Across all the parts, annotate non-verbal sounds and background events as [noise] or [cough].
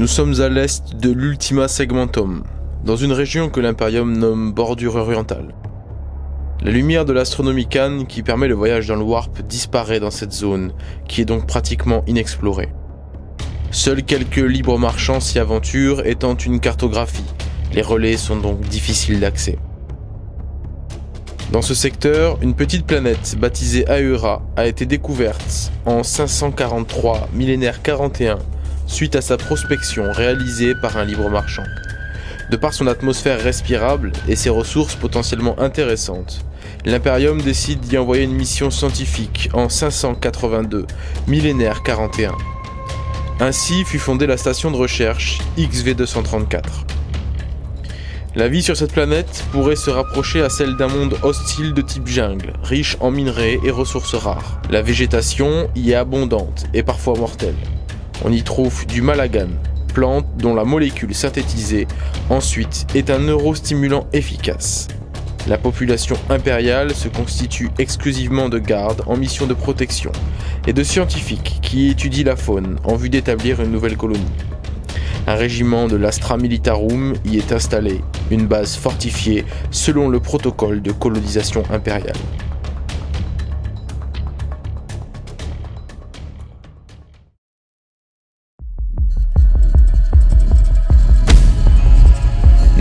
Nous sommes à l'est de l'Ultima Segmentum, dans une région que l'Imperium nomme bordure orientale. La lumière de l'Astronomicon qui permet le voyage dans le Warp disparaît dans cette zone, qui est donc pratiquement inexplorée. Seuls quelques libres marchands s'y aventurent étant une cartographie. Les relais sont donc difficiles d'accès. Dans ce secteur, une petite planète baptisée Aura a été découverte en 543 millénaire 41 suite à sa prospection réalisée par un libre marchand. De par son atmosphère respirable et ses ressources potentiellement intéressantes, l'Imperium décide d'y envoyer une mission scientifique en 582, millénaire 41. Ainsi fut fondée la station de recherche XV234. La vie sur cette planète pourrait se rapprocher à celle d'un monde hostile de type jungle, riche en minerais et ressources rares. La végétation y est abondante et parfois mortelle. On y trouve du malagan, plante dont la molécule synthétisée ensuite est un neurostimulant efficace. La population impériale se constitue exclusivement de gardes en mission de protection et de scientifiques qui étudient la faune en vue d'établir une nouvelle colonie. Un régiment de l'Astra Militarum y est installé, une base fortifiée selon le protocole de colonisation impériale.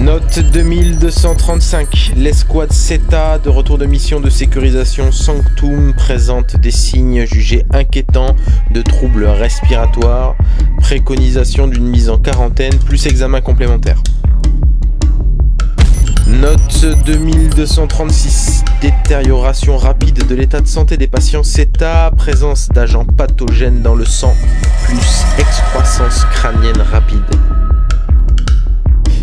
Note 2235, l'escouade CETA de retour de mission de sécurisation Sanctum présente des signes jugés inquiétants de troubles respiratoires, préconisation d'une mise en quarantaine plus examen complémentaire. Note 2236, détérioration rapide de l'état de santé des patients CETA, présence d'agents pathogènes dans le sang, plus excroissance crânienne rapide.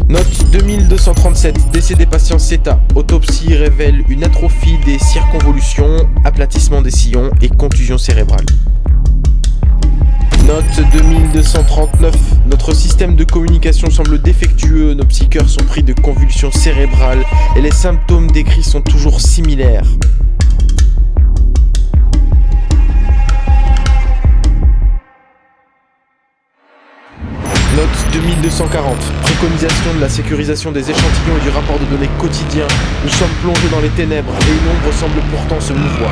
Note 2237, décès des patients CETA. Autopsie révèle une atrophie des circonvolutions, aplatissement des sillons et contusion cérébrale. Note 2239, notre système de communication semble défectueux, nos psycheurs sont pris de convulsions cérébrales et les symptômes décrits sont toujours similaires. 2240. Préconisation de la sécurisation des échantillons et du rapport de données quotidien. Nous sommes plongés dans les ténèbres et une ombre semble pourtant se mouvoir.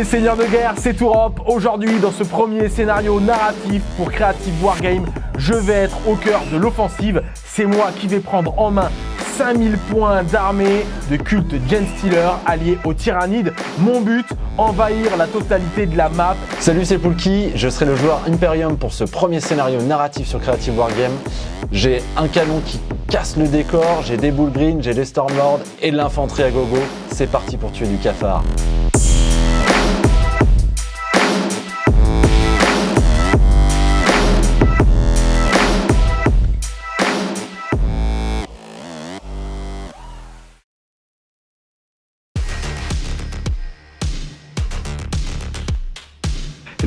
Les seigneurs de guerre, c'est Tourop. Aujourd'hui, dans ce premier scénario narratif pour Creative Wargame, je vais être au cœur de l'offensive. C'est moi qui vais prendre en main 5000 points d'armée de culte Gen Stealer alliés aux Tyrannides. Mon but, envahir la totalité de la map. Salut, c'est Poulki, je serai le joueur Imperium pour ce premier scénario narratif sur Creative Wargame. J'ai un canon qui casse le décor, j'ai des boules green, j'ai des Stormlords et de l'infanterie à gogo. C'est parti pour tuer du cafard.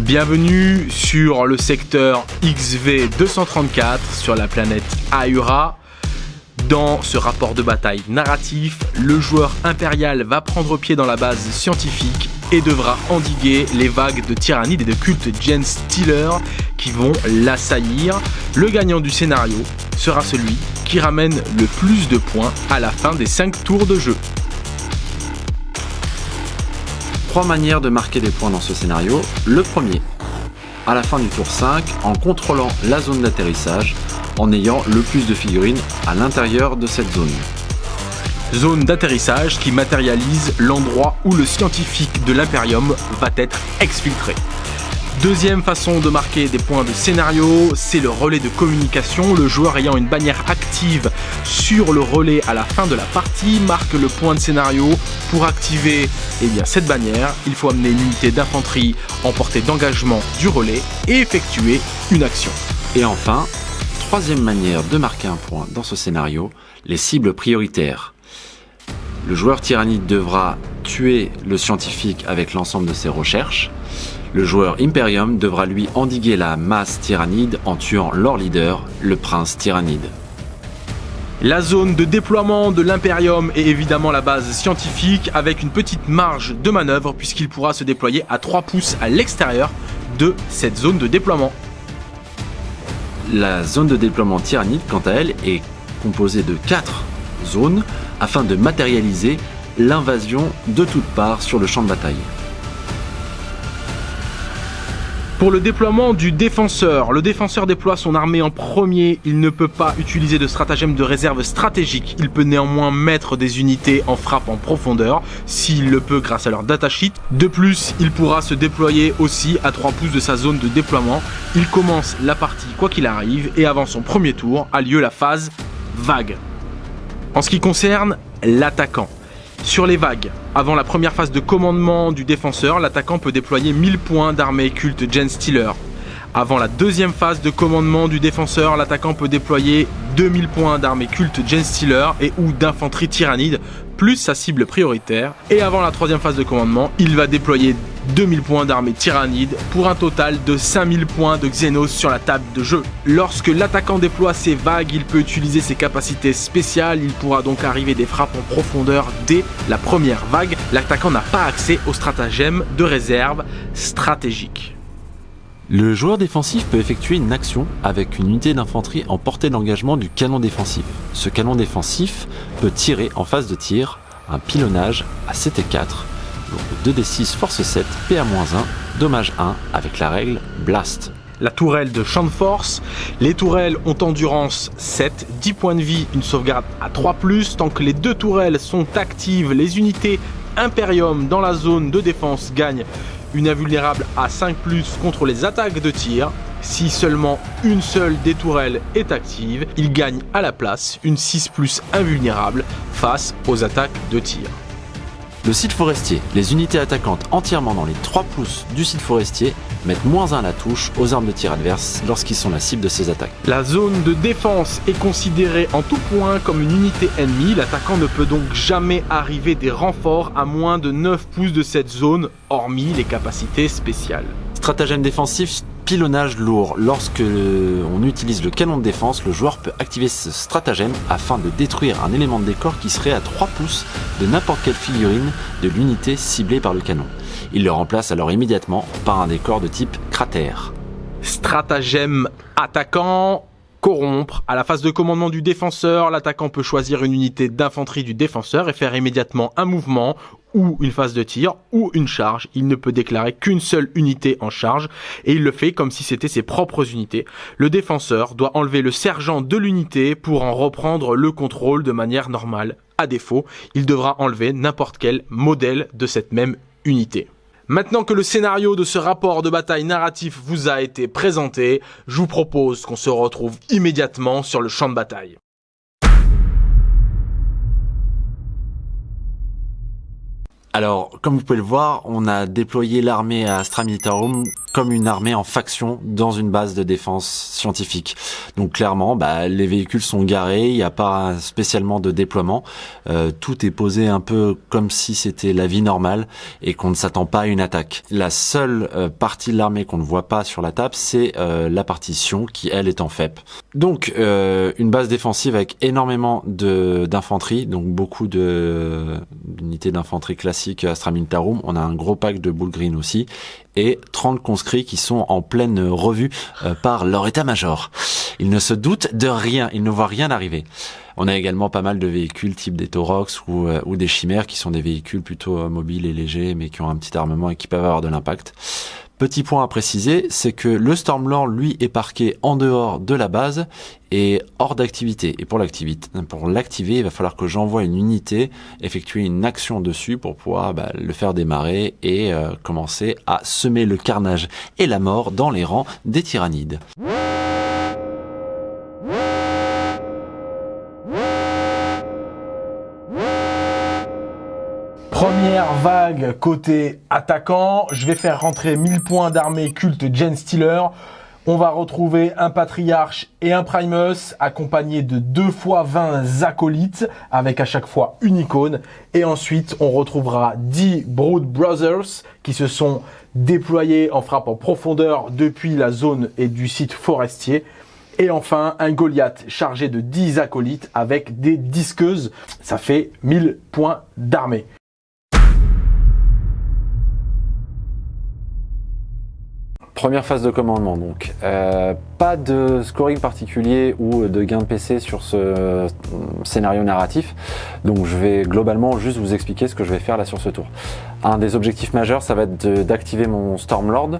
Bienvenue sur le secteur XV234 sur la planète Aura. Dans ce rapport de bataille narratif, le joueur impérial va prendre pied dans la base scientifique et devra endiguer les vagues de tyrannides et de culte Gen Stealer qui vont l'assaillir. Le gagnant du scénario sera celui qui ramène le plus de points à la fin des 5 tours de jeu. Trois manières de marquer des points dans ce scénario. Le premier, à la fin du tour 5, en contrôlant la zone d'atterrissage, en ayant le plus de figurines à l'intérieur de cette zone. Zone d'atterrissage qui matérialise l'endroit où le scientifique de l'Imperium va être exfiltré. Deuxième façon de marquer des points de scénario, c'est le relais de communication. Le joueur ayant une bannière active sur le relais à la fin de la partie marque le point de scénario. Pour activer eh cette bannière, il faut amener une unité d'infanterie en portée d'engagement du relais et effectuer une action. Et enfin, troisième manière de marquer un point dans ce scénario, les cibles prioritaires. Le joueur tyrannide devra tuer le scientifique avec l'ensemble de ses recherches. Le joueur Imperium devra lui endiguer la masse tyrannide en tuant leur leader, le prince tyrannide. La zone de déploiement de l'Imperium est évidemment la base scientifique avec une petite marge de manœuvre puisqu'il pourra se déployer à 3 pouces à l'extérieur de cette zone de déploiement. La zone de déploiement tyrannide, quant à elle, est composée de 4 zones afin de matérialiser l'invasion de toutes parts sur le champ de bataille. Pour le déploiement du défenseur, le défenseur déploie son armée en premier, il ne peut pas utiliser de stratagème de réserve stratégique, il peut néanmoins mettre des unités en frappe en profondeur, s'il le peut grâce à leur datasheet. De plus, il pourra se déployer aussi à 3 pouces de sa zone de déploiement. Il commence la partie quoi qu'il arrive et avant son premier tour a lieu la phase vague. En ce qui concerne l'attaquant, sur les vagues, avant la première phase de commandement du défenseur, l'attaquant peut déployer 1000 points d'armée culte Gen Stealer. Avant la deuxième phase de commandement du défenseur, l'attaquant peut déployer 2000 points d'armée culte Gen Stealer et ou d'infanterie tyrannide, plus sa cible prioritaire. Et avant la troisième phase de commandement, il va déployer 2000 points d'armée tyrannide pour un total de 5000 points de Xenos sur la table de jeu. Lorsque l'attaquant déploie ses vagues, il peut utiliser ses capacités spéciales, il pourra donc arriver des frappes en profondeur dès la première vague. L'attaquant n'a pas accès au stratagème de réserve stratégique. Le joueur défensif peut effectuer une action avec une unité d'infanterie en portée d'engagement du canon défensif. Ce canon défensif peut tirer en phase de tir un pilonnage à 7 et 4 2d6 force 7, PA-1, dommage 1 avec la règle Blast. La tourelle de champ de force. Les tourelles ont endurance 7, 10 points de vie, une sauvegarde à 3+. Tant que les deux tourelles sont actives, les unités Imperium dans la zone de défense gagnent une invulnérable à 5+, contre les attaques de tir. Si seulement une seule des tourelles est active, ils gagnent à la place une 6+, invulnérable face aux attaques de tir. Le site forestier, les unités attaquantes entièrement dans les 3 pouces du site forestier mettent moins 1 à la touche aux armes de tir adverses lorsqu'ils sont la cible de ces attaques. La zone de défense est considérée en tout point comme une unité ennemie, l'attaquant ne peut donc jamais arriver des renforts à moins de 9 pouces de cette zone, hormis les capacités spéciales. Stratagème défensif pilonnage lourd. Lorsque on utilise le canon de défense, le joueur peut activer ce stratagème afin de détruire un élément de décor qui serait à 3 pouces de n'importe quelle figurine de l'unité ciblée par le canon. Il le remplace alors immédiatement par un décor de type cratère. Stratagème attaquant, corrompre. À la phase de commandement du défenseur, l'attaquant peut choisir une unité d'infanterie du défenseur et faire immédiatement un mouvement ou une phase de tir ou une charge. Il ne peut déclarer qu'une seule unité en charge et il le fait comme si c'était ses propres unités. Le défenseur doit enlever le sergent de l'unité pour en reprendre le contrôle de manière normale. À défaut, il devra enlever n'importe quel modèle de cette même unité. Maintenant que le scénario de ce rapport de bataille narratif vous a été présenté, je vous propose qu'on se retrouve immédiatement sur le champ de bataille. Alors, comme vous pouvez le voir, on a déployé l'armée à Astra Militarum comme une armée en faction dans une base de défense scientifique. Donc clairement, bah, les véhicules sont garés, il n'y a pas spécialement de déploiement. Euh, tout est posé un peu comme si c'était la vie normale et qu'on ne s'attend pas à une attaque. La seule euh, partie de l'armée qu'on ne voit pas sur la table, c'est euh, la partition qui, elle, est en FEP. Donc une base défensive avec énormément d'infanterie, donc beaucoup d'unités d'infanterie Militarum. On a un gros pack de Bull Green aussi et 30 conscrits qui sont en pleine revue euh, par leur état-major. Ils ne se doutent de rien, ils ne voient rien arriver. On a également pas mal de véhicules type des Taurox ou, euh, ou des Chimères qui sont des véhicules plutôt euh, mobiles et légers mais qui ont un petit armement et qui peuvent avoir de l'impact. Petit point à préciser, c'est que le Stormlord, lui, est parqué en dehors de la base et hors d'activité. Et pour l'activer, il va falloir que j'envoie une unité, effectuer une action dessus pour pouvoir bah, le faire démarrer et euh, commencer à semer le carnage et la mort dans les rangs des tyrannides. Première vague côté attaquant, je vais faire rentrer 1000 points d'armée culte Gen Stealer. On va retrouver un patriarche et un primus accompagnés de 2 fois 20 acolytes avec à chaque fois une icône. Et ensuite, on retrouvera 10 Brood Brothers qui se sont déployés en frappe en profondeur depuis la zone et du site forestier. Et enfin, un Goliath chargé de 10 acolytes avec des disqueuses. Ça fait 1000 points d'armée. Première phase de commandement donc. Euh, pas de scoring particulier ou de gain de PC sur ce euh, scénario narratif. Donc je vais globalement juste vous expliquer ce que je vais faire là sur ce tour. Un des objectifs majeurs, ça va être d'activer mon Stormlord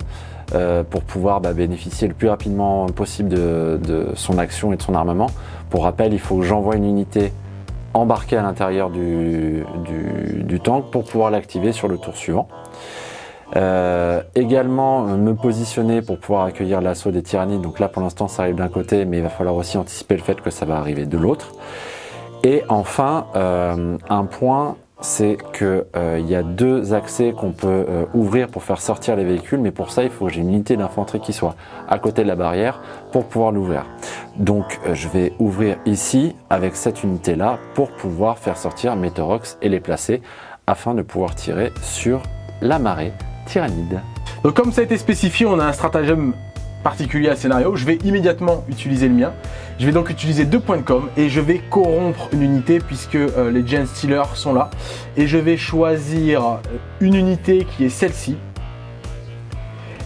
euh, pour pouvoir bah, bénéficier le plus rapidement possible de, son action et de son armement. Pour rappel, il faut que j'envoie une unité embarquée à l'intérieur du, du tank pour pouvoir l'activer sur le tour suivant. Euh, également euh, me positionner pour pouvoir accueillir l'assaut des tyrannies. Donc là pour l'instant ça arrive d'un côté mais il va falloir aussi anticiper le fait que ça va arriver de l'autre. Et enfin euh, un point c'est qu'il il y a deux accès qu'on peut ouvrir pour faire sortir les véhicules mais pour ça il faut que j'ai une unité d'infanterie qui soit à côté de la barrière pour pouvoir l'ouvrir. Donc je vais ouvrir ici avec cette unité là pour pouvoir faire sortir mes Torox et les placer afin de pouvoir tirer sur la marée tyrannide. Donc comme ça a été spécifié, on a un stratagème particulier à scénario. Je vais immédiatement utiliser le mien. Je vais donc utiliser deux points de com et je vais corrompre une unité puisque euh, les Gen Stealers sont là. Et je vais choisir euh, une unité qui est celle-ci.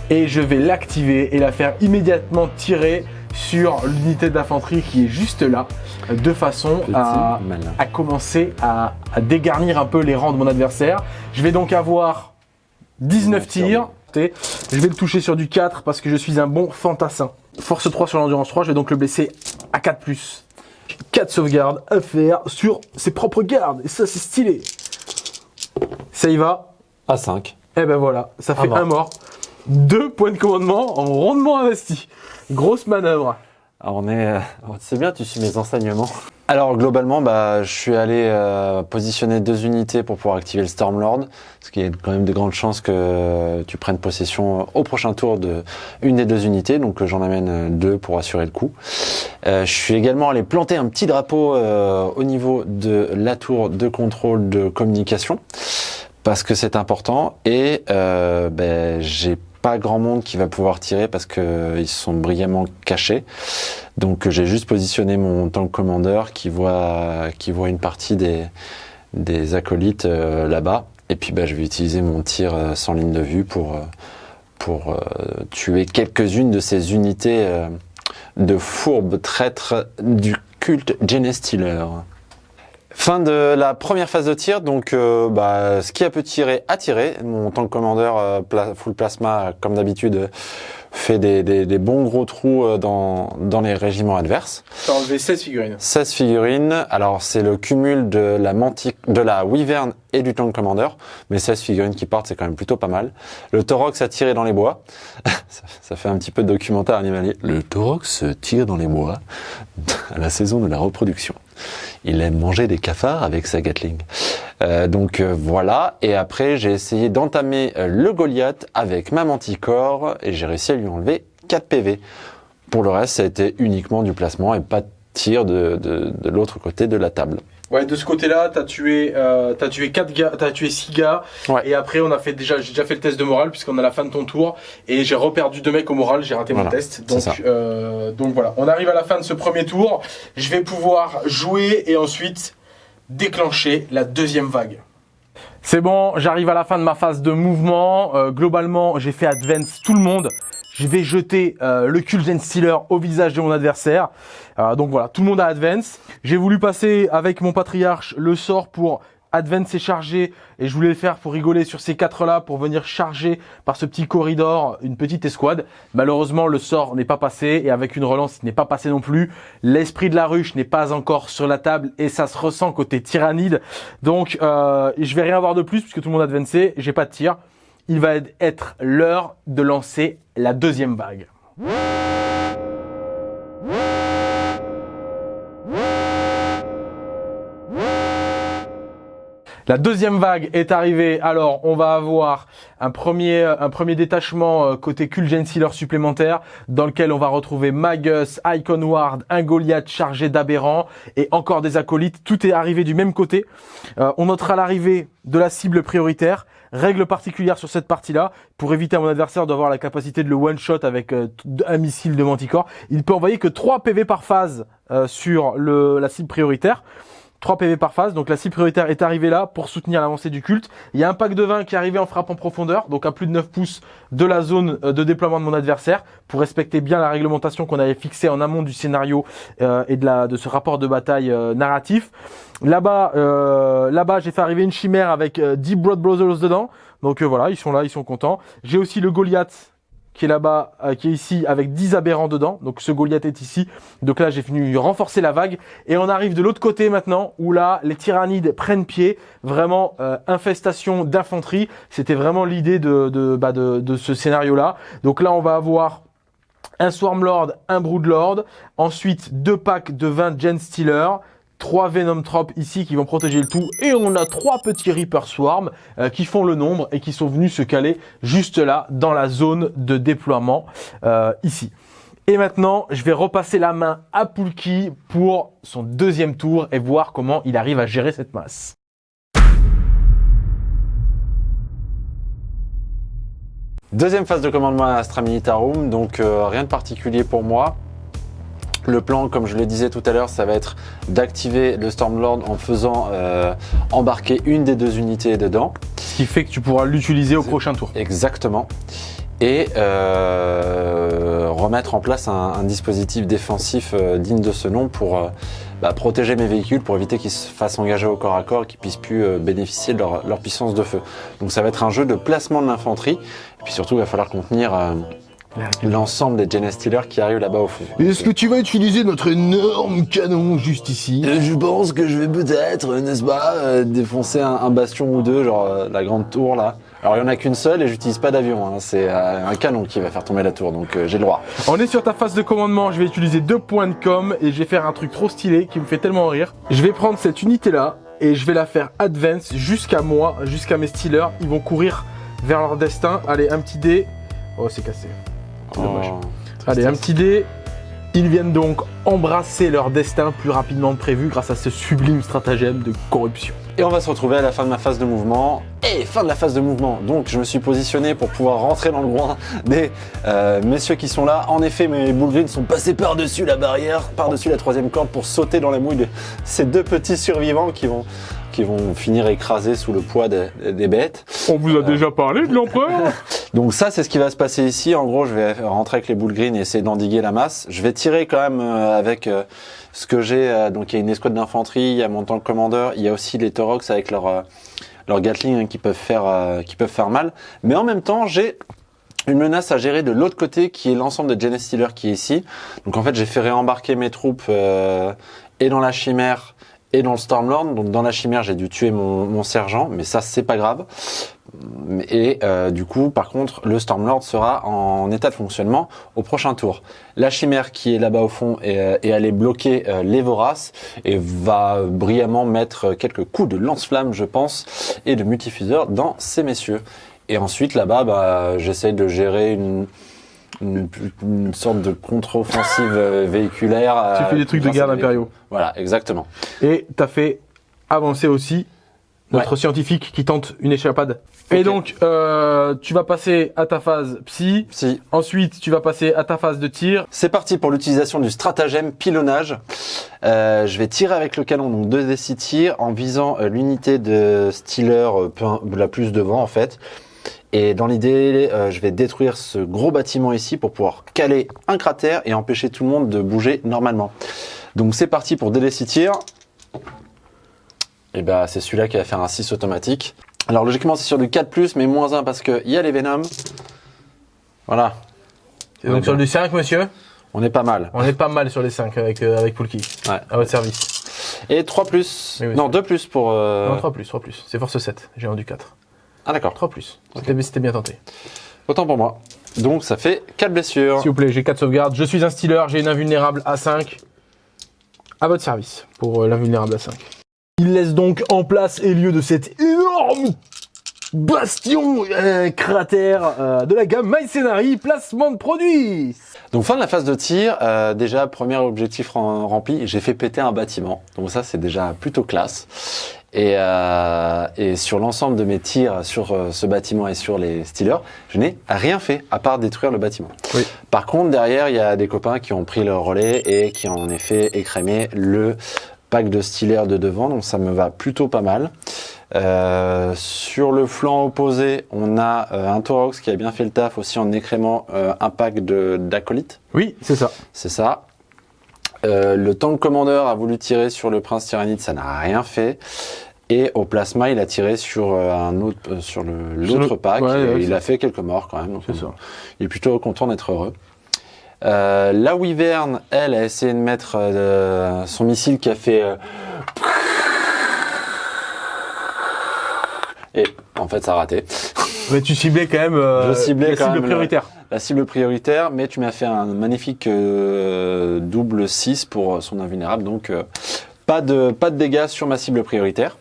Et je vais l'activer et la faire immédiatement tirer sur l'unité d'infanterie qui est juste là, de façon à, commencer à dégarnir un peu les rangs de mon adversaire. Je vais donc avoir 19 tirs. Je vais le toucher sur du 4 parce que je suis un bon fantassin. Force 3 sur l'endurance 3, je vais donc le blesser à 4+. 4 sauvegardes à faire sur ses propres gardes. Et ça, c'est stylé. Ça y va. À 5. Et eh ben voilà, ça fait un mort. Deux points de commandement en rondement investi. Grosse manœuvre. Alors on est, euh, c'est bien, tu suis mes enseignements. Alors globalement, bah, je suis allé euh, positionner deux unités pour pouvoir activer le Stormlord, ce qui est quand même de grandes chances que tu prennes possession au prochain tour de une des deux unités, donc j'en amène deux pour assurer le coup. Euh, je suis également allé planter un petit drapeau au niveau de la tour de contrôle de communication parce que c'est important et ben, j'ai pas grand monde qui va pouvoir tirer parce qu'ils sont brillamment cachés. Donc j'ai juste positionné mon tank commander qui voit, qui voit une partie des, acolytes euh, là-bas. Et puis bah, je vais utiliser mon tir euh, sans ligne de vue pour, euh, tuer quelques-unes de ces unités de fourbes traîtres du culte Genestealer. Fin de la première phase de tir, donc euh, bah, ce qui a pu tirer a tiré. Mon tank commander euh, full plasma, comme d'habitude, fait des, des, bons gros trous euh, dans, dans les régiments adverses. T'as enlevé 16 figurines. 16 figurines. Alors c'est le cumul de la mantique, de la wyvern et du tank commander, mais 16 figurines qui partent, c'est quand même plutôt pas mal. Le Torox a tiré dans les bois. [laughs] ça, fait un petit peu de documentaire animalier. Le Torox tire dans les bois [laughs] à la saison de la reproduction il aime manger des cafards avec sa Gatling. Euh, donc euh, voilà, et après j'ai essayé d'entamer euh, le Goliath avec ma manticore et j'ai réussi à lui enlever 4 PV. Pour le reste, ça a été uniquement du placement et pas de tir de, de l'autre côté de la table. Ouais, de ce côté-là, t'as tué, euh, as tué quatre gars, t'as tué six gars. Et après, on a fait déjà, j'ai déjà fait le test de morale puisqu'on a la fin de ton tour et j'ai reperdu deux mecs au moral, j'ai raté mon test. Donc, euh, donc voilà, on arrive à la fin de ce premier tour. Je vais pouvoir jouer et ensuite déclencher la deuxième vague. C'est bon, j'arrive à la fin de ma phase de mouvement. Euh, globalement, j'ai fait advance tout le monde je vais jeter euh, le Kulgen Stealer au visage de mon adversaire. Euh, donc voilà, tout le monde a Advance. J'ai voulu passer avec mon Patriarche le sort pour Advance et charger et je voulais le faire pour rigoler sur ces quatre là pour venir charger par ce petit corridor une petite escouade. Malheureusement le sort n'est pas passé et avec une relance il n'est pas passé non plus. L'esprit de la ruche n'est pas encore sur la table et ça se ressent côté tyrannide. Donc euh, je vais rien voir de plus puisque tout le monde a advancé, j'ai pas de tir il va être l'heure de lancer la deuxième vague. La deuxième vague est arrivée, alors on va avoir un premier, un premier détachement euh, côté Kulgen Sealer supplémentaire dans lequel on va retrouver Magus, Icon Ward, un Goliath chargé d'aberrants et encore des acolytes. Tout est arrivé du même côté. Euh, on notera l'arrivée de la cible prioritaire Règle particulière sur cette partie-là, pour éviter à mon adversaire d'avoir la capacité de le one-shot avec euh, un missile de manticore, il peut envoyer que 3 PV par phase euh, sur la cible prioritaire. 3 PV par phase, donc la cible prioritaire est arrivée là pour soutenir l'avancée du culte. Il y a un pack de 20 qui est arrivé en frappe en profondeur, donc à plus de 9 pouces de la zone euh, de déploiement de mon adversaire, pour respecter bien la réglementation qu'on avait fixée en amont du scénario euh, et de, la, de ce rapport de bataille euh, narratif. Là-bas, euh, là-bas, j'ai fait arriver une chimère avec 10 Broad Brothers dedans, donc voilà, ils sont là, ils sont contents. J'ai aussi le Goliath qui est là-bas, euh, qui est ici avec 10 aberrants dedans. Donc ce Goliath est ici. Donc là, j'ai fini renforcer la vague. Et on arrive de l'autre côté maintenant, où là, les tyrannides prennent pied. Vraiment, euh, infestation d'infanterie. C'était vraiment l'idée de, de, bah, de, de ce scénario-là. Donc là, on va avoir un Swarmlord, un Broodlord. Ensuite, deux packs de 20 Gen Stealer trois Venom Trop ici qui vont protéger le tout. Et on a trois petits Reaper Swarm euh, qui font le nombre et qui sont venus se caler juste là dans la zone de déploiement euh, ici. Et maintenant, je vais repasser la main à Poulki pour son deuxième tour et voir comment il arrive à gérer cette masse. Deuxième phase de commandement à Astra Militarum, donc euh, rien de particulier pour moi. Le plan, comme je le disais tout à l'heure, ça va être d'activer le Stormlord en faisant euh, embarquer une des deux unités dedans. Ce qui fait que tu pourras l'utiliser au prochain tour. Exactement. Et euh, remettre en place un, un dispositif défensif euh, digne de ce nom pour bah, protéger mes véhicules, pour éviter qu'ils se fassent engager au corps à corps et qu'ils puissent plus bénéficier de leur, leur puissance de feu. Donc ça va être un jeu de placement de l'infanterie. Et puis surtout, il va falloir contenir euh, l'ensemble des Genes Stealers qui arrivent là-bas au fond. Est-ce que tu vas utiliser notre énorme canon juste ici? Euh, Je pense que je vais peut-être, euh, n'est-ce pas, euh, défoncer un, un bastion ou deux, genre euh, la grande tour là. Alors il y en a qu'une seule et j'utilise pas d'avion, hein. c'est euh, un canon qui va faire tomber la tour, donc euh, j'ai le droit. On est sur ta phase de commandement, je vais utiliser deux points de com et je vais faire un truc trop stylé qui me fait tellement rire. Je vais prendre cette unité là et je vais la faire advance jusqu'à moi, jusqu'à mes stealers. Ils vont courir vers leur destin. Allez, un petit dé. Oh, c'est cassé. C'est dommage. Oh, Allez, un petit dé. Ils viennent donc embrasser leur destin plus rapidement que prévu grâce à ce sublime stratagème de corruption. Et on va se retrouver à la fin de ma phase de mouvement. Et fin de la phase de mouvement. Donc je me suis positionné pour pouvoir rentrer dans le groin des euh, messieurs qui sont là. En effet, mes Bullgreen sont passés par-dessus la barrière, par-dessus la troisième corde pour sauter dans la mouille de ces deux petits survivants qui vont, qui vont finir écrasés sous le poids des, des bêtes. On vous a déjà parlé de l'empereur [laughs] Donc ça, c'est ce qui va se passer ici. En gros, je vais rentrer avec les boules green et essayer d'endiguer la masse. Je vais tirer quand même euh, avec euh, ce que j'ai. euh, donc il y a une escouade d'infanterie, il y a mon tank commandeur, il y a aussi les Torox avec leur euh, leur Gatling hein, qui peuvent faire euh, qui peuvent faire mal. Mais en même temps, j'ai une menace à gérer de l'autre côté qui est l'ensemble de Stealer qui est ici. Donc en fait, j'ai fait réembarquer mes troupes euh, et dans la chimère et dans le Stormlord. Donc dans la chimère, j'ai dû tuer mon, sergent, mais ça c'est pas grave. Et euh, du coup, par contre, le Stormlord sera en état de fonctionnement au prochain tour. La chimère qui est là-bas au fond est, euh, est allée bloquer euh, les voraces et va brillamment mettre quelques coups de lance-flamme, je pense, et de multifuseur dans ces messieurs. Et ensuite, là-bas, bah, j'essaie de gérer une, une, une sorte de contre-offensive euh, véhiculaire. Tu euh, fais des trucs de garde impériaux. Voilà, exactement. Et t'as fait avancer aussi notre scientifique qui tente une échappade. Et donc, euh, tu vas passer à ta phase psy. Si, Ensuite, tu vas passer à ta phase de tir. C'est parti pour l'utilisation du stratagème pilonnage. Euh, je vais tirer avec le canon, donc 2 d 6 tirs, en visant euh, l'unité de Stealer euh, la plus devant en fait. Et dans l'idée, euh, je vais détruire ce gros bâtiment ici pour pouvoir caler un cratère et empêcher tout le monde de bouger normalement. Donc c'est parti pour 2 d 6 tirs. Et bah c'est celui-là qui va faire un 6 automatique. Alors logiquement c'est sur du 4+, mais moins 1 parce qu'il y a les Venom. Voilà, Et donc, sur du 5, monsieur, on est pas mal. on est pas mal sur les 5 avec, euh, avec Poulki. Ouais. À votre service. Et 3 plus. Oui, oui, non, c'est- 2 plus pour. euh, Non, 3 plus, 3 plus. C'est force 7. J'ai rendu 4. Ah d'accord. 3 plus. C'était c'était bien tenté. Autant pour moi. Donc ça fait 4 blessures. S'il vous plaît, j'ai 4 sauvegardes. Je suis un stealer, j'ai une invulnérable à 5. À votre service pour euh, l'invulnérable à 5. Il laisse donc en place et lieu de cette énorme bastion, euh, cratère euh, de la gamme My placement de produits. Donc fin de la phase de tir, euh, déjà premier objectif rem- rempli, j'ai fait péter un bâtiment. Donc ça c'est déjà plutôt classe. Et, euh, et sur l'ensemble de mes tirs sur euh, ce bâtiment et sur les Steelers, je n'ai rien fait à part détruire le bâtiment. Oui. Par contre derrière il y a des copains qui ont pris le relais et qui ont en effet écrémé le pack de Steelers de devant. Donc ça me va plutôt pas mal. Euh, sur le flanc opposé, on a euh, un Taurox qui a bien fait le taf aussi en écrémant euh, un pack de d'acolytes. Oui, c'est ça. C'est ça. Euh, le tank commander a voulu tirer sur le prince tyrannide, ça n'a rien fait. Et au plasma, il a tiré sur euh, un autre, sur l'autre pack. ouais, et ouais, il a fait quelques morts quand même. donc, C'est ça. Il est plutôt content d'être heureux. Euh, la Wyvern, elle, a essayé de mettre euh, son missile qui a fait. Et en fait, ça a raté. [laughs] Mais tu ciblais quand même euh, Je ciblais la quand cible même le- prioritaire. La cible prioritaire, mais tu m'as fait un magnifique euh, double 6 pour son invulnérable, donc euh, pas, de, pas de dégâts sur ma cible prioritaire.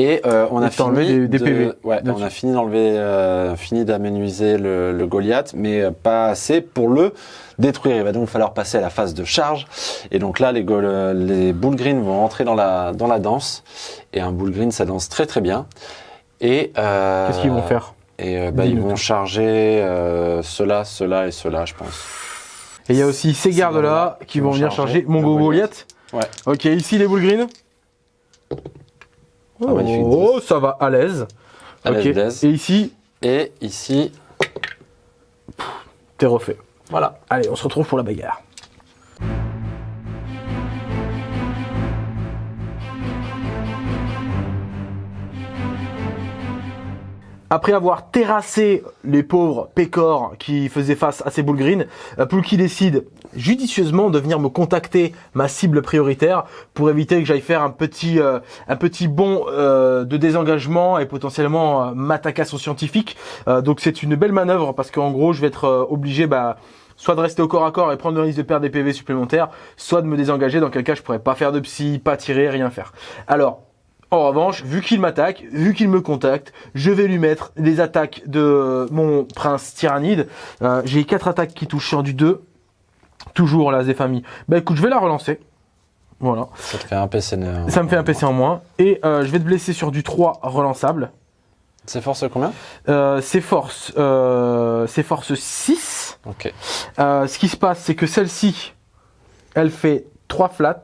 Et euh, on, a fini des- des de- PV ouais, on a fini d'enlever, euh, fini d'aménuiser le, le Goliath, mais euh, pas assez pour le détruire. Il va donc falloir passer à la phase de charge. Et donc là, les, les bull green vont entrer dans la, dans la danse. Et un bull green, ça danse très très bien. Et euh, Qu'est-ce qu'ils vont faire et euh, bah, ils vont charger euh, cela, cela et cela, je pense. Et il y a aussi ces gardes-là gardes-là qui vont venir charger mon Goliath. Ouais. Ok, ici les boules green. Magnifique Oh, ça va à l'aise. À Ok. l'aise, l'aise. Et ici, Et ici, t'es refait. voilà. Allez, on se retrouve pour la bagarre. Après avoir terrassé les pauvres pécores qui faisaient face à ces boules green, euh, Poulki décide judicieusement de venir me contacter ma cible prioritaire pour éviter que j'aille faire un petit euh, un petit bond euh, de désengagement et potentiellement m'attaquer à son scientifique. Donc c'est une belle manœuvre parce qu'en gros je vais être obligé bah soit de rester au corps à corps et prendre le risque de perdre des PV supplémentaires, soit de me désengager dans quel cas je pourrais pas faire de psy, pas tirer, rien faire. Alors en revanche, vu qu'il m'attaque, vu qu'il me contacte, je vais lui mettre des attaques de mon prince tyrannide. Euh, J'ai quatre attaques qui touchent sur du 2. Toujours la Zéphanie. Bah écoute, je vais la relancer. Voilà. Ça te fait un PC. euh, Ça me fait un PC en moins. Et euh, je vais te blesser sur du 3 relançable. C'est force combien? Euh, c'est force, euh, c'est force 6. Ok. Euh, ce qui se passe, c'est que celle-ci, elle fait 3 flats.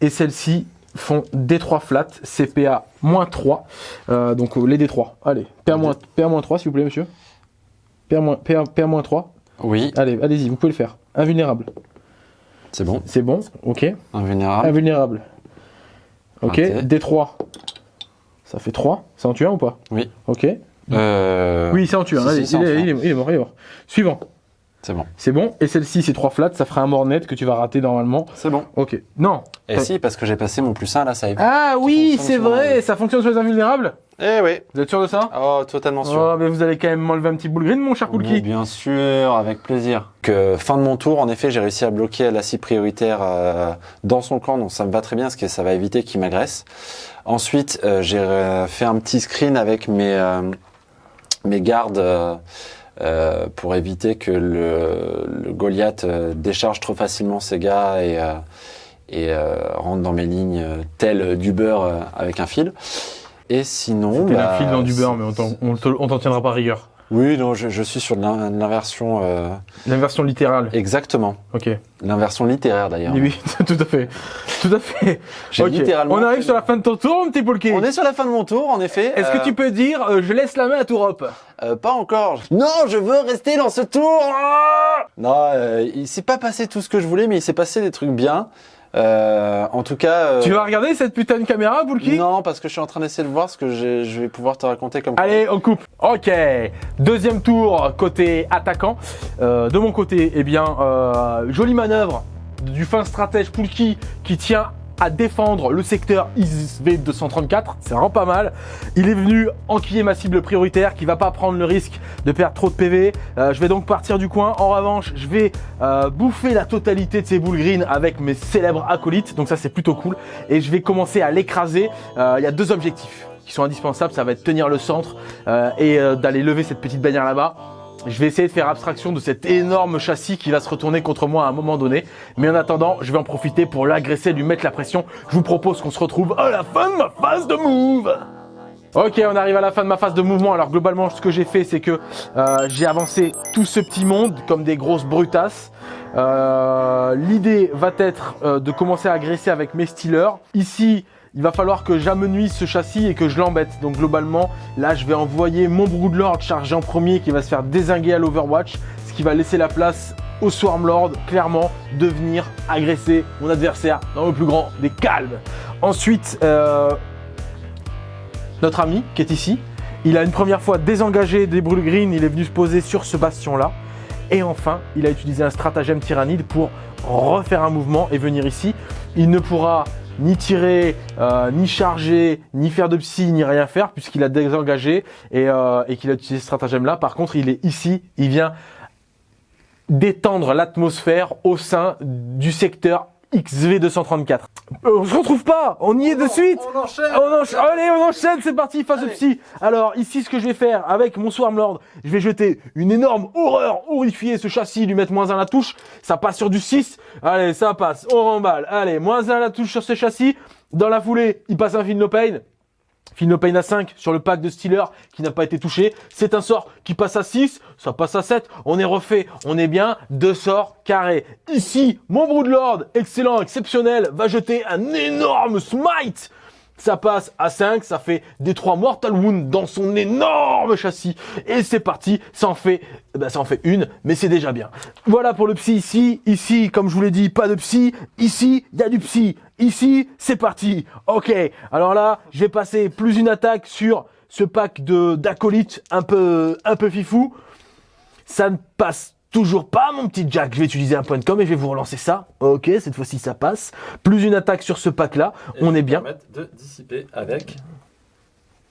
Et celle-ci font D3 flats, CPA moins 3. Euh, donc euh, les D3. Allez, PA moins, PA moins 3 s'il vous plaît, monsieur. PA moins, PA, PA moins 3. Oui, Allez, allez-y, vous pouvez le faire. Invulnérable. c'est bon. C'est bon, ok. Invulnérable. Invulnérable. Ok, Raté. D3. Ça fait 3. C'est en tuant ou pas? Oui. Ok. Euh, Oui, c'est en tuant. si, Allez, si, c'est en il, est, tuant. il est- il est mort, il est mort. Suivant. C'est bon. C'est bon. Et celle-ci, c'est 3 flats. Ça fera un mort net que tu vas rater normalement. C'est bon. Ok. Non. Et si, parce que j'ai passé mon plus 1 à la save. Ah oui, c'est vrai. les- Ça fonctionne sur les invulnérables Eh oui. Vous êtes sûr de ça Oh, totalement sûr. Oh, mais vous allez quand même m'enlever un petit boule green, mon cher Mais Poulki. bien sûr, avec plaisir. Que fin de mon tour, en effet, j'ai réussi à bloquer la cible prioritaire euh, dans son camp, donc ça me va très bien, parce que ça va éviter qu'il m'agresse. Ensuite, euh, j'ai euh, fait un petit screen avec mes euh, mes gardes euh, pour éviter que le, le Goliath euh, décharge trop facilement ses gars et euh, et euh, rentre dans mes lignes tel du beurre avec un fil. Et sinon, bah, un fil dans du beurre, mais on t'en tiendra pas rigueur. Oui, non, je, je suis sur l'in- l'inversion. euh, L'inversion littérale. Exactement. Ok. L'inversion littéraire d'ailleurs. Oui, oui, [laughs] tout à fait. Tout à fait. J'ai Ok. littéralement On arrive sur la fin de ton tour, mon petit Poulki. On est sur la fin de mon tour, en effet. Est-ce Euh, que tu peux dire euh, je laisse la main à Tourop euh, Pas encore. Non, je veux rester dans ce tour. Ah non, euh, il s'est pas passé tout ce que je voulais, mais il s'est passé des trucs bien. Euh, en tout cas. euh, Tu vas regarder cette putain de caméra, Poulki Non, parce que je suis en train d'essayer de voir ce que je vais pouvoir te raconter comme. Allez, on coupe. Ok. Deuxième tour côté attaquant. Euh, de mon côté, eh bien, euh, jolie manœuvre du fin stratège Poulki qui tient à défendre le secteur ISV 234. C'est vraiment pas mal. Il est venu enquiller ma cible prioritaire qui va pas prendre le risque de perdre trop de PV. Euh, je vais donc partir du coin. En revanche, je vais euh, bouffer la totalité de ces boules green avec mes célèbres acolytes. Donc ça, c'est plutôt cool. Et je vais commencer à l'écraser. Euh, Il y a deux objectifs. qui sont indispensables, ça va être tenir le centre euh, et euh, d'aller lever cette petite bannière là-bas. Je vais essayer de faire abstraction de cet énorme châssis qui va se retourner contre moi à un moment donné. Mais en attendant, je vais en profiter pour l'agresser, lui mettre la pression. Je vous propose qu'on se retrouve à la fin de ma phase de move. Ok, on arrive à la fin de ma phase de mouvement. Alors globalement, ce que j'ai fait, c'est que euh, j'ai avancé tout ce petit monde comme des grosses brutasses. Euh, L'idée va être euh, de commencer à agresser avec mes stealers. Ici, il va falloir que j'amenuise ce châssis et que je l'embête. Donc globalement, là, je vais envoyer mon Broodlord chargé en premier qui va se faire désinguer à l'Overwatch, ce qui va laisser la place au Swarmlord, clairement, de venir agresser mon adversaire dans le plus grand des calmes. Ensuite, euh, notre ami qui est ici, il a une première fois désengagé des brûles green, il est venu se poser sur ce bastion-là. Et enfin, il a utilisé un stratagème tyrannide pour refaire un mouvement et venir ici. Il ne pourra ni tirer, euh, ni charger, ni faire de psy, ni rien faire, puisqu'il a désengagé et, euh, et qu'il a utilisé ce stratagème-là. Par contre, il est ici, il vient détendre l'atmosphère au sein du secteur XV234. Euh, on se retrouve pas, on y est de suite On enchaîne on encha- Allez, on enchaîne, c'est parti, phase de psy. Alors ici, ce que je vais faire avec mon Swarmlord, je vais jeter une énorme horreur, horrifier ce châssis, lui mettre moins 1 la touche. Ça passe sur du 6. Allez, ça passe, on remballe. Allez, moins 1 la touche sur ce châssis. Dans la foulée, il passe un Feel No Pain. No Pain à 5 sur le pack de Stealer qui n'a pas été touché. C'est un sort qui passe à 6, ça passe à 7. On est refait, on est bien. Deux sorts carrés. Ici, mon Broodlord, excellent, exceptionnel, va jeter un énorme smite. Ça passe à 5, ça fait des 3 Mortal Wounds dans son énorme châssis. Et c'est parti, ça en fait, eh ben ça en fait une, mais c'est déjà bien. Voilà pour le psy ici. Ici, comme je vous l'ai dit, pas de psy. Ici, il y a du psy. Ici, c'est parti. Ok, alors là, je vais passer plus une attaque sur ce pack de d'acolytes un peu, un peu fifou. Ça ne passe toujours pas, mon petit Jack. Je vais utiliser un point de com et je vais vous relancer ça. Ok, cette fois-ci, ça passe. Plus une attaque sur ce pack-là. On est bien. de dissiper avec.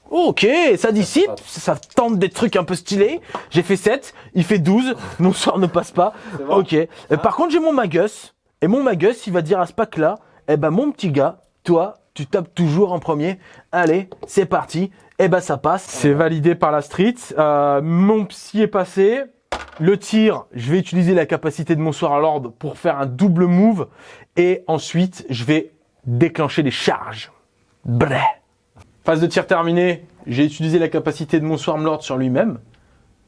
Ok, ça dissipe, ça tente des trucs un peu stylés. J'ai fait 7, il fait 12, [laughs] mon sort ne passe pas. Ok. Euh, Par contre, j'ai mon Magus. Et mon Magus, il va dire à ce pack-là, eh ben mon petit gars, toi, tu tapes toujours en premier. Allez, c'est parti. Eh ben ça passe. C'est validé par la street. Euh, mon psy est passé. Le tir, je vais utiliser la capacité de mon Lord pour faire un double move. Et ensuite, je vais déclencher les charges. Bref. Phase de tir terminée, j'ai utilisé la capacité de mon Swarmlord sur lui-même,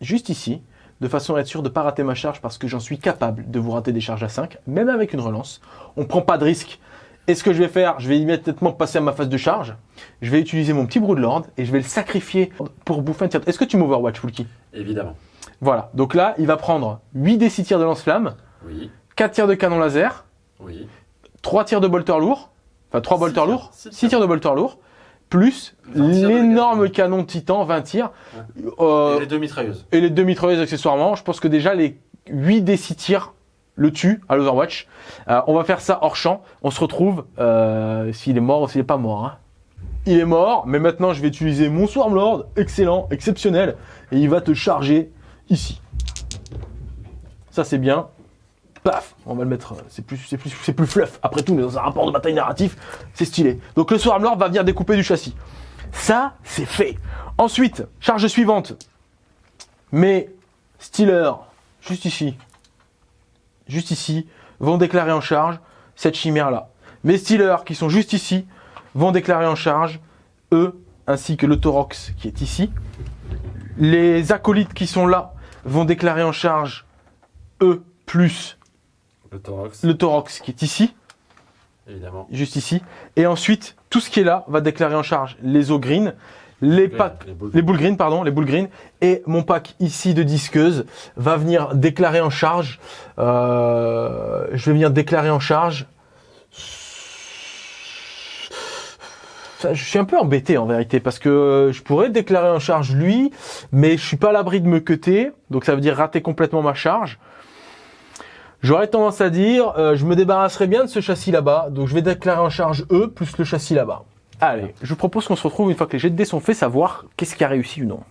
juste ici, de façon à être sûr de ne pas rater ma charge parce que j'en suis capable de vous rater des charges à 5, même avec une relance. On ne prend pas de risque. Et ce que je vais faire, je vais immédiatement passer à ma phase de charge. Je vais utiliser mon petit Broodlord et je vais le sacrifier pour bouffer un tir. Est-ce que tu m'overwatch, Fulky Évidemment. Voilà. Donc là, il va prendre 8 des 6 tirs de lance-flamme, Oui, 4 tirs de canon laser, oui. 3 tirs de bolter lourd, enfin 3 Six bolter tirs. lourds, Six 6 tirs de bolter lourd, plus 20 tirs de l'énorme canon titan, 20 tirs, euh, Et les deux mitrailleuses. et les deux mitrailleuses accessoirement. Je pense que déjà les 8 des 6 tirs le tuent à l'Overwatch. Euh, on va faire ça hors champ. On se retrouve euh, s'il est mort ou s'il n'est pas mort. hein. Il est mort, mais maintenant je vais utiliser mon Swarmlord, excellent, exceptionnel, et il va te charger ici. Ça c'est bien. Paf, on va le mettre, euh, c'est plus, plus, plus fluff. Après tout, on est dans un rapport de bataille narratif, c'est stylé. Donc le Swarmlord va venir découper du châssis. Ça, c'est fait. Ensuite, charge suivante. Mes Steelers, juste ici, juste ici, vont déclarer en charge cette chimère-là. Mes Steelers, qui sont juste ici, vont déclarer en charge eux, ainsi que le Torox qui est ici. Les acolytes qui sont là vont déclarer en charge eux, plus Le thorax, le qui est ici, évidemment. juste ici. Et ensuite, tout ce qui est là va déclarer en charge les eaux green, les packs, Les boules. les boules green, pardon, les boules green. Et mon pack ici de disqueuse va venir déclarer en charge. euh, je vais venir déclarer en charge. Je suis un peu embêté en vérité parce que je pourrais déclarer en charge lui, mais je suis pas à l'abri de me cuter, donc ça veut dire rater complètement ma charge. J'aurais tendance à dire, euh, je me débarrasserai bien de ce châssis là-bas, donc je vais déclarer en charge eux plus le châssis là-bas. Allez, je vous propose qu'on se retrouve une fois que les jets de dés sont faits, savoir qu'est-ce qui a réussi ou non.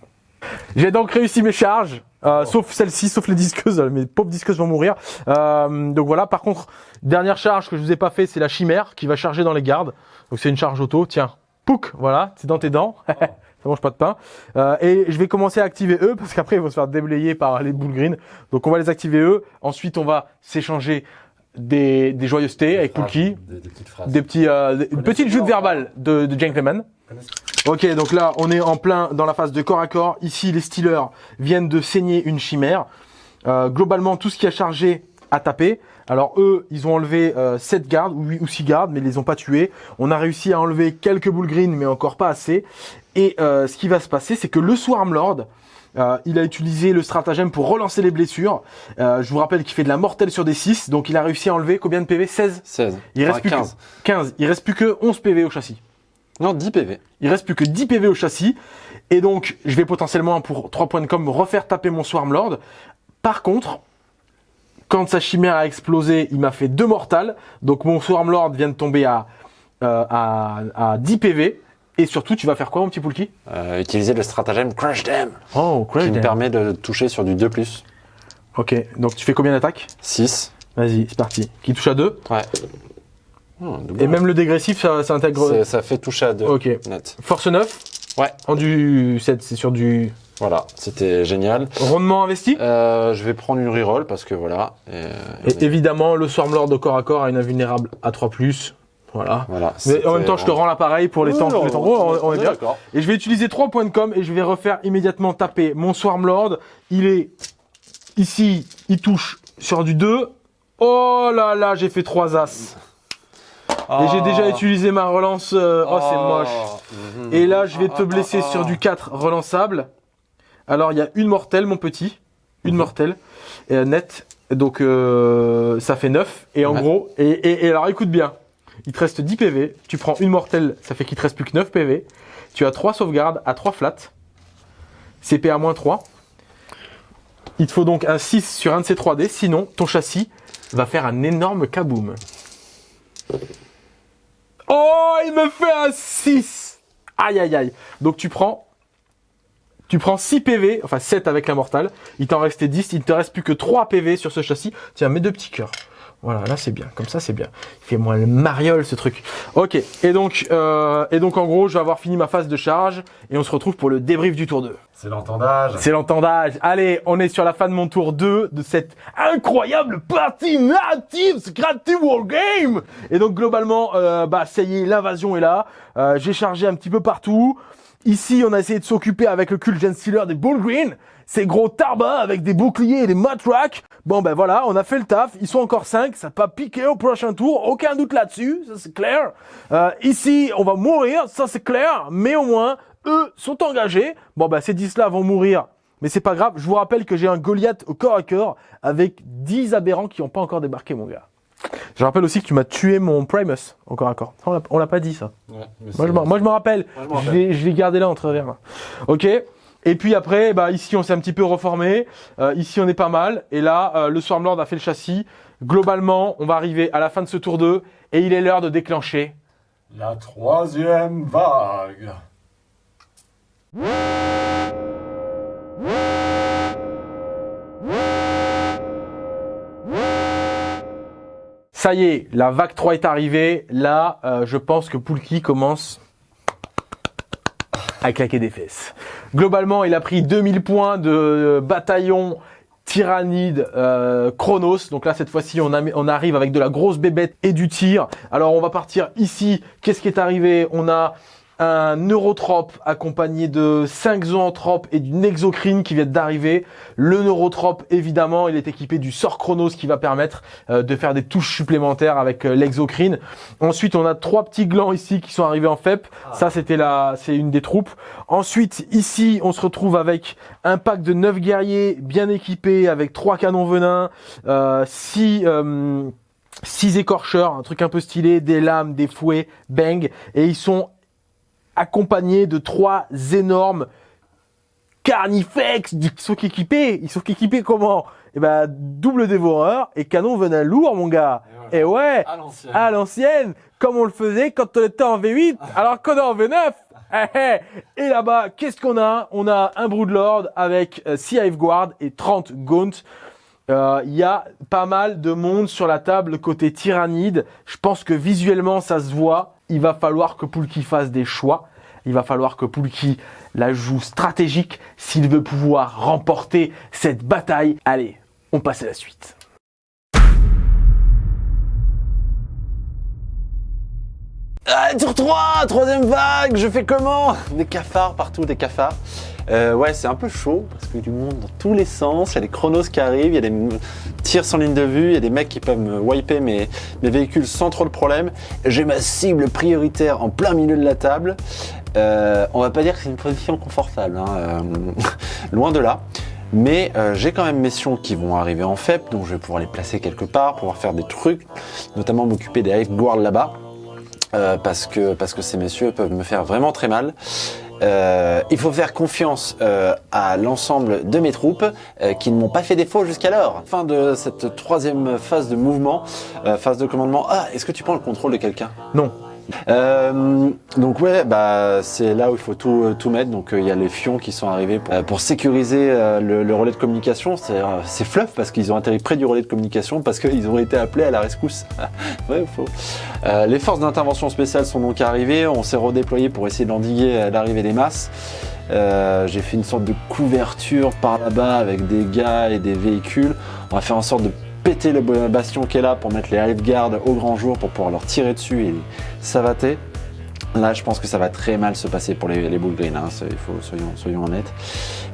J'ai donc réussi mes charges, euh, sauf celle-ci, sauf les disqueuses, mes pauvres disqueuses vont mourir. Euh, donc voilà, par contre, dernière charge que je vous ai pas fait, c'est la chimère qui va charger dans les gardes. Donc c'est une charge auto, tiens, Pouc, voilà, c'est dans tes dents. [laughs] Ça mange pas de pain. Euh, et je vais commencer à activer eux parce qu'après ils vont se faire déblayer par les boules green. Donc on va les activer eux. Ensuite on va s'échanger des, des joyeusetés avec Pookie. Des, des petites phrases. Des petits, euh, des- une petite joute verbale de, de Gentleman. Ok, donc là, on est en plein dans la phase de corps à corps. Ici, les Steelers viennent de saigner une chimère. Euh, globalement, tout ce qui a chargé a tapé. Alors eux, ils ont enlevé euh, 7 gardes ou, 8 ou 6 gardes, mais ils les ont pas tués. On a réussi à enlever quelques boules green, mais encore pas assez. Et euh, ce qui va se passer, c'est que le Swarm Lord, euh, il a utilisé le stratagème pour relancer les blessures. Euh, je vous rappelle qu'il fait de la mortelle sur des 6, donc il a réussi à enlever combien de PV 16 16. il reste Enfin, plus 15. Que 15. Il reste plus que 11 PV au châssis. Non, 10 PV. Il reste plus que 10 PV au châssis. Et donc, je vais potentiellement, pour 3 points de com, refaire taper mon Swarmlord. Par contre, quand sa chimère a explosé, il m'a fait 2 mortales. Donc, mon Swarmlord vient de tomber à, euh, à, à 10 PV. Et surtout, tu vas faire quoi, mon petit Poulki? Euh, utiliser le stratagème Crush Them, Oh, qui me permet de toucher sur du 2+. Ok, donc tu fais combien d'attaques? 6. Vas-y, c'est parti. Qui touche à 2. Ouais. Oh. Et même le dégressif, ça, ça intègre... Ça fait toucher à 2. Ok. Net. Force 9. Ouais. En du 7, c'est sur du... Voilà, c'était génial. Rondement investi? Euh, je vais prendre une reroll parce que voilà. Et, Et évidemment, le Swarmlord de corps à corps a une invulnérable à 3+. Voilà. voilà. Mais en même temps, je te rends l'appareil pour les temps. Pour les temps. Oh, on, on est bien. Et je vais utiliser 3 points de com et je vais refaire immédiatement taper mon Swarmlord. Il est ici, il touche sur du 2. Oh là là, j'ai fait 3 as. Et j'ai déjà utilisé ma relance. euh, Oh, c'est moche. Et là, je vais te blesser sur du 4 relançable. Alors, il y a une mortelle, mon petit. Une Mhm. mortelle. Et, euh, net. Donc, euh, ça fait 9. Et en Ouais. gros, et, et, et alors, écoute bien. Il te reste 10 PV. Tu prends une mortelle, ça fait qu'il te reste plus que 9 PV. Tu as 3 sauvegardes à 3 flats. CP à moins 3. Il te faut donc un 6 sur un de ces 3D. Sinon, ton châssis va faire un énorme kaboom. Oh, il me fait un 6 Aïe, aïe, aïe. Donc tu prends... Tu prends 6 PV, enfin 7 avec la mortale. Il t'en restait 10, il ne te reste plus que 3 PV sur ce châssis. Tiens, mets deux petits cœurs. Voilà, là c'est bien, comme ça c'est bien. Il fait moins le mariole ce truc. Ok, et donc, euh, et donc en gros, je vais avoir fini ma phase de charge et on se retrouve pour le débrief du tour 2. C'est l'entendage. C'est l'entendage. Allez, on est sur la fin de mon tour 2 de cette incroyable partie native Creative Wargame. Et donc globalement, euh, bah ça y est, l'invasion est là. Euh, J'ai chargé un petit peu partout. Ici, on a essayé de s'occuper avec le cul Gen Stealer des Bull Green. Ces gros tarbas avec des boucliers et des matraques. Bon ben voilà, on a fait le taf. Ils sont encore 5, ça peut piquer au prochain tour. Aucun doute là-dessus, ça c'est clair. Euh, ici, on va mourir, ça c'est clair. Mais au moins, eux sont engagés. Bon bah ces 10 là vont mourir. Mais c'est pas grave, je vous rappelle que j'ai un Goliath au corps à corps avec 10 aberrants qui n'ont pas encore débarqué mon gars. Je rappelle aussi que tu m'as tué mon Primus corps à corps. On l'a- pas dit ça. Moi je, m'en- moi je me rappelle. Moi, je l'ai gardé là entre verres. Ok. Et puis après, bah ici on s'est un petit peu reformé. Euh, ici on est pas mal. Et là, euh, le Swarmlord a fait le châssis. Globalement, on va arriver à la fin de ce tour 2 et il est l'heure de déclencher. La troisième vague. Ça y est, la vague 3 est arrivée. Là, euh, je pense que Poulki commence à claquer des fesses. Globalement, il a pris 2000 points de bataillon tyrannide euh, Chronos. Donc là, cette fois-ci, on arrive avec de la grosse bébête et du tir. Alors, on va partir ici. Qu'est-ce qui est arrivé? On a un neurotrope accompagné de 5 zoanthropes et d'une exocrine qui viennent d'arriver. Le neurotrope, évidemment, il est équipé du sort Chronos qui va permettre euh, de faire des touches supplémentaires avec euh, l'exocrine. Ensuite, on a trois petits glands ici qui sont arrivés en FEP. Ça, c'était la, c'est une des troupes. Ensuite, ici, on se retrouve avec un pack de 9 guerriers bien équipés avec trois canons venins, euh, 6 six écorcheurs, un truc un peu stylé, des lames, des fouets, bang, et ils sont accompagnés de trois énormes carnifex qui sont équipés. Ils sont équipés comment? Eh ben double dévoreur et canon venin lourd, mon gars. Et ouais, À l'ancienne. à l'ancienne, comme on le faisait quand on était en V8, alors qu'on est en V9. Eh, eh. Et là-bas, qu'est-ce qu'on a? On a un Broodlord avec euh, 6 Hiveguard et 30 Gaunt. Euh, Il y a pas mal de monde sur la table côté tyrannide. Je pense que visuellement ça se voit. il va falloir que Poulki fasse des choix. Il va falloir que Poulki la joue stratégique s'il veut pouvoir remporter cette bataille. Allez, on passe à la suite. Ah, tour 3, troisième vague, je fais comment? Des cafards partout, des cafards. Euh, ouais, c'est un peu chaud parce qu'il y a du monde dans tous les sens. Il y a des chronos qui arrivent, il y a des tirs sans ligne de vue, il y a des mecs qui peuvent me wiper mes, mes véhicules sans trop de problème. J'ai ma cible prioritaire en plein milieu de la table. Euh, on va pas dire que c'est une position confortable, hein, euh, [laughs] loin de là. Mais euh, j'ai quand même mes sions qui vont arriver en FEP, donc je vais pouvoir les placer quelque part, pouvoir faire des trucs, notamment m'occuper des hive guards là-bas. Euh, parce que parce que ces messieurs peuvent me faire vraiment très mal. Il faut faire confiance à l'ensemble de mes troupes qui ne m'ont pas fait défaut jusqu'alors. Fin de cette troisième phase de mouvement, phase de commandement. Ah, est-ce que tu prends le contrôle de quelqu'un? Non. Euh, donc ouais, bah c'est là où il faut tout, euh, tout mettre. Donc euh, il y a les fions qui sont arrivés pour, sécuriser le, relais de communication. C'est fluff parce qu'ils ont atterri près du relais de communication parce qu'ils ont été appelés à la rescousse. [laughs] faux. Les forces d'intervention spéciale sont donc arrivées. On s'est redéployé pour essayer d'endiguer l'arrivée des masses. J'ai fait une sorte de couverture par là-bas avec des gars et des véhicules. On va faire en sorte de péter le bastion qui est là pour mettre les Hive Guard au grand jour pour pouvoir leur tirer dessus et savater. Là, je pense que ça va très mal se passer pour les, les hein, il faut, soyons, soyons honnêtes.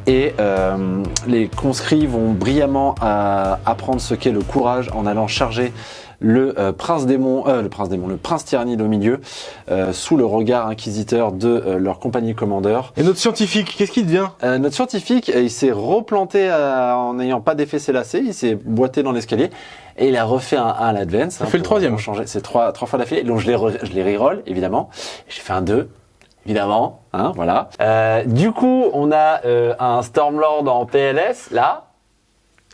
Et euh, les conscrits vont brillamment euh, apprendre ce qu'est le courage en allant charger le euh, prince démon, euh, le prince démon, le prince tyrannide au milieu, euh, sous le regard inquisiteur de euh, leur compagnie commandeur. Et notre scientifique, qu'est-ce qu'il devient? Euh, notre scientifique, il s'est replanté euh, en n'ayant pas d'effet lacets, il s'est boité dans l'escalier et il a refait un 1 à l'advance. hein, fait le troisième. changer. C'est trois, trois fois d'affilée. Donc je les, re- je les reroll, évidemment. J'ai fait un 2, évidemment. Hein, voilà. Euh, du coup, on a euh, un Stormlord en PLS, là.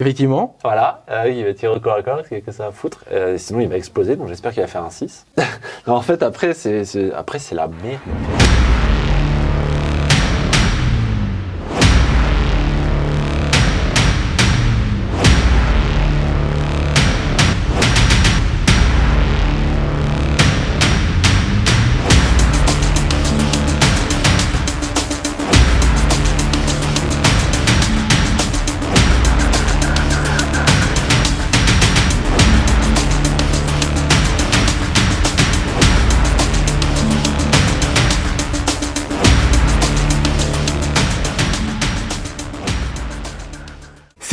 Effectivement. Voilà, euh, il va tirer au corps à corps, qu'est-ce que ça va foutre Euh, Sinon, il va exploser, donc j'espère qu'il va faire un 6. [laughs] non, en fait, après c'est la merde.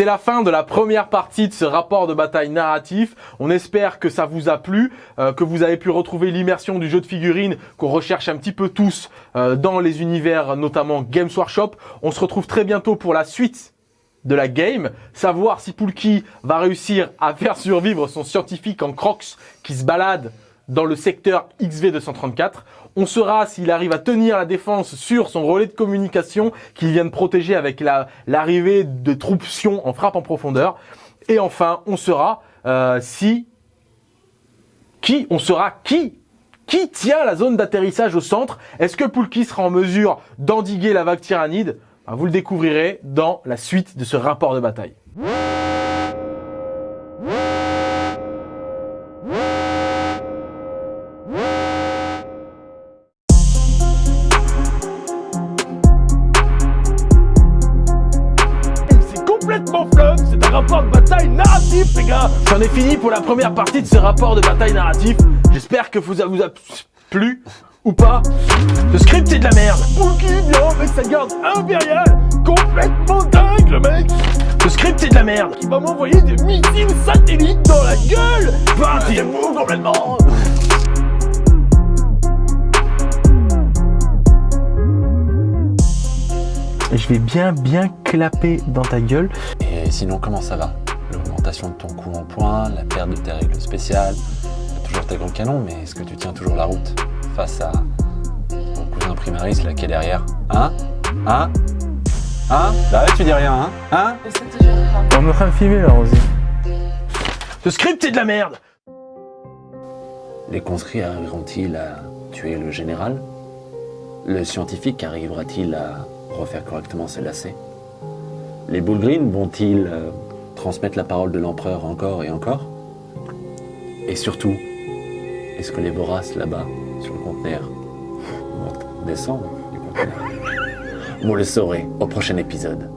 La fin de la première partie de ce rapport de bataille narratif. On espère que ça vous a plu, euh, que vous avez pu retrouver l'immersion du jeu de figurines qu'on recherche un petit peu tous euh, dans les univers, notamment Games Workshop. On se retrouve très bientôt pour la suite de la game, savoir si Poulki va réussir à faire survivre son scientifique en crocs qui se balade dans le secteur XV234. On saura s'il arrive à tenir la défense sur son relais de communication qu'il vient de protéger avec la- l'arrivée de troupes Sion en frappe en profondeur. Et enfin, on saura euh, si... Qui On saura qui qui tient la zone d'atterrissage au centre Est-ce que Poulki sera en mesure d'endiguer la vague tyrannide? Ben, Vous le découvrirez dans la suite de ce rapport de bataille. J'en ai fini pour la première partie de ce rapport de bataille narratif. J'espère que vous a, vous a plu ou pas. Le script est de la merde. Vient avec sa garde impériale Complètement dingue le mec. Le script est de la merde. Il va m'envoyer des missiles satellites dans la gueule. Bah c'est fou complètement. Je vais bien bien clapper dans ta gueule. Et sinon, comment ça va? L'augmentation de ton coût en points, la perte de tes règles spéciales, t'as toujours tes grands canons, mais est-ce que tu tiens toujours la route face à ton cousin primaris là qui est derrière Hein Hein Hein Bah ouais, tu dis rien, hein Hein On est en train de filmer là, Rosy. Ce script est de la merde. Les conscrits arriveront-ils à tuer le général? Le scientifique arrivera-t-il à refaire correctement ses lacets? Les Bullgreen vont-ils euh, transmettre la parole de l'empereur encore et encore Et surtout, Est-ce que les voraces là-bas, sur le conteneur, vont descendre du conteneur? Vous le saurez au prochain épisode.